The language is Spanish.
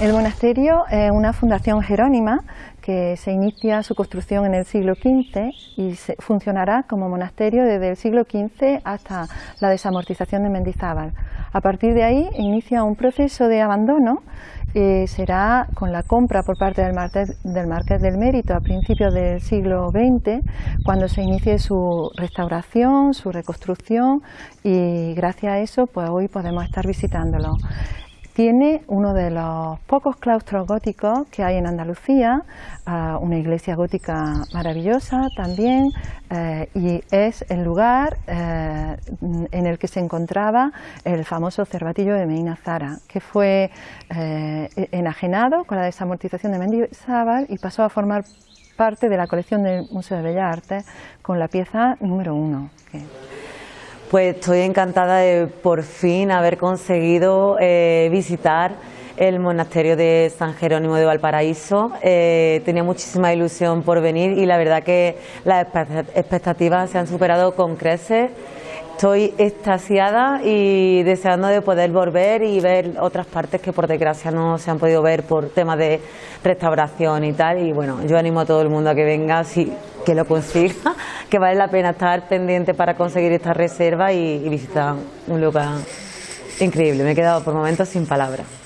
El monasterio es una fundación jerónima que se inicia su construcción en el siglo XV y funcionará como monasterio desde el siglo XV hasta la desamortización de Mendizábal. A partir de ahí inicia un proceso de abandono eh, será con la compra por parte del Marqués, del del Mérito a principios del siglo XX, cuando se inicie su restauración, su reconstrucción y gracias a eso pues hoy podemos estar visitándolo. Tiene uno de los pocos claustros góticos que hay en Andalucía, uh, una iglesia gótica maravillosa también, eh, y es el lugar eh, en el que se encontraba el famoso cervatillo de Medina Zara, que fue eh, enajenado con la desamortización de Mendizábal y pasó a formar parte de la colección del Museo de Bellas Artes con la pieza número uno. Pues estoy encantada de por fin haber conseguido eh, visitar el monasterio de San Jerónimo de Valparaíso. Eh, tenía muchísima ilusión por venir y la verdad que las expectativas se han superado con creces. Estoy extasiada y deseando de poder volver y ver otras partes que por desgracia no se han podido ver por temas de restauración y tal. Y bueno, yo animo a todo el mundo a que venga, si, que lo consiga, que vale la pena estar pendiente para conseguir esta reserva y, y visitar un lugar increíble. Me he quedado por momentos sin palabras.